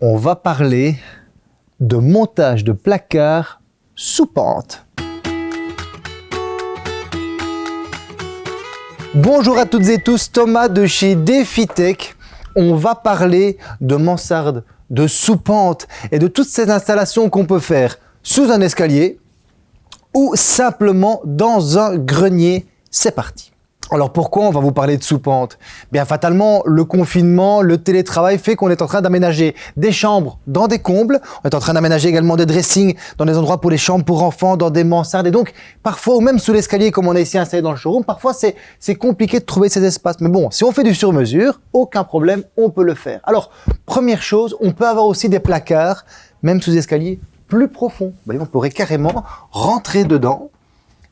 on va parler de montage de placard sous pente. Bonjour à toutes et tous, Thomas de chez DefiTech. On va parler de mansarde, de sous-pente et de toutes ces installations qu'on peut faire sous un escalier ou simplement dans un grenier. C'est parti alors pourquoi on va vous parler de sous-pente Bien fatalement, le confinement, le télétravail fait qu'on est en train d'aménager des chambres dans des combles, on est en train d'aménager également des dressings dans des endroits pour les chambres pour enfants, dans des mansardes et donc parfois ou même sous l'escalier comme on a ici installé dans le showroom, parfois c'est compliqué de trouver ces espaces. Mais bon, si on fait du sur-mesure, aucun problème, on peut le faire. Alors, première chose, on peut avoir aussi des placards, même sous escalier, plus profonds. on pourrait carrément rentrer dedans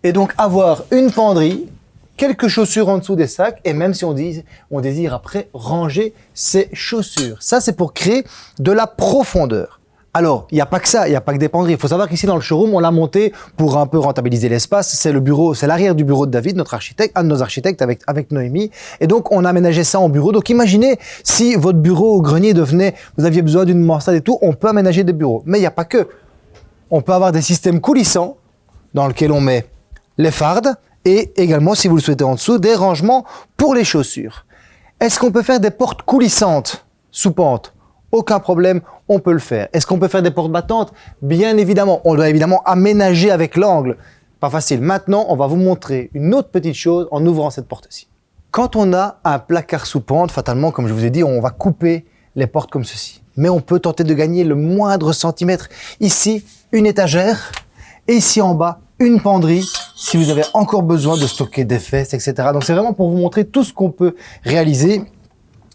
et donc avoir une penderie quelques chaussures en dessous des sacs et même si on, dit, on désire après ranger ses chaussures. Ça, c'est pour créer de la profondeur. Alors, il n'y a pas que ça, il n'y a pas que des penderies. Il faut savoir qu'ici dans le showroom, on l'a monté pour un peu rentabiliser l'espace. C'est le bureau, c'est l'arrière du bureau de David, notre architecte, un de nos architectes avec, avec Noémie. Et donc, on a aménagé ça en bureau. Donc, imaginez si votre bureau au grenier devenait, vous aviez besoin d'une mansarde et tout, on peut aménager des bureaux. Mais il n'y a pas que. On peut avoir des systèmes coulissants dans lesquels on met les fardes et également, si vous le souhaitez en dessous, des rangements pour les chaussures. Est-ce qu'on peut faire des portes coulissantes sous pente? Aucun problème, on peut le faire. Est-ce qu'on peut faire des portes battantes? Bien évidemment, on doit évidemment aménager avec l'angle. Pas facile. Maintenant, on va vous montrer une autre petite chose en ouvrant cette porte-ci. Quand on a un placard sous pente, fatalement, comme je vous ai dit, on va couper les portes comme ceci. Mais on peut tenter de gagner le moindre centimètre. Ici, une étagère. Et ici en bas, une penderie si vous avez encore besoin de stocker des fesses, etc. Donc c'est vraiment pour vous montrer tout ce qu'on peut réaliser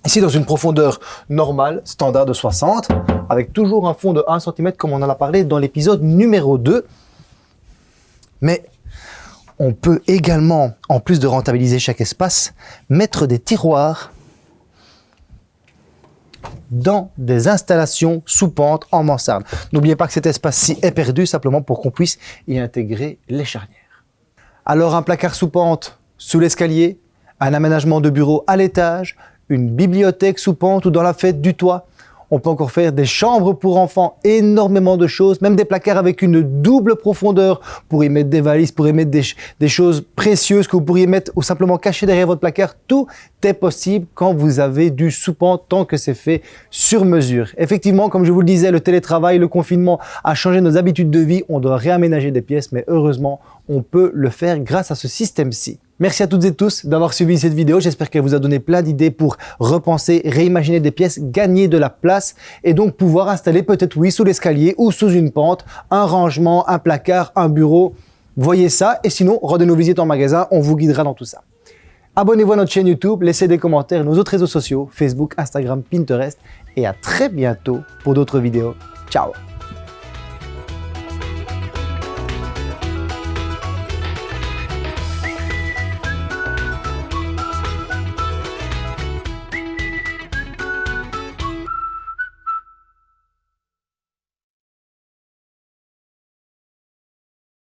ici dans une profondeur normale, standard de 60, avec toujours un fond de 1 cm comme on en a parlé dans l'épisode numéro 2. Mais on peut également, en plus de rentabiliser chaque espace, mettre des tiroirs dans des installations sous pente en mansarde. N'oubliez pas que cet espace-ci est perdu simplement pour qu'on puisse y intégrer les charnières. Alors un placard sous pente sous l'escalier, un aménagement de bureau à l'étage, une bibliothèque sous pente ou dans la fête du toit, on peut encore faire des chambres pour enfants, énormément de choses, même des placards avec une double profondeur pour y mettre des valises, pour y mettre des, choses précieuses que vous pourriez mettre ou simplement cacher derrière votre placard. Tout est possible quand vous avez du soupant tant que c'est fait sur mesure. Effectivement, comme je vous le disais, le télétravail, le confinement a changé nos habitudes de vie. On doit réaménager des pièces, mais heureusement, on peut le faire grâce à ce système-ci. Merci à toutes et tous d'avoir suivi cette vidéo. J'espère qu'elle vous a donné plein d'idées pour repenser, réimaginer des pièces, gagner de la place et donc pouvoir installer peut-être, oui, sous l'escalier ou sous une pente, un rangement, un placard, un bureau. Voyez ça et sinon, rendez-nous visite en magasin, on vous guidera dans tout ça. Abonnez-vous à notre chaîne YouTube, laissez des commentaires, nos autres réseaux sociaux, Facebook, Instagram, Pinterest et à très bientôt pour d'autres vidéos. Ciao